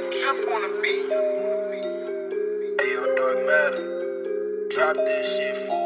Drip on the beat. Hey, Dark Matter. Drop this shit, for.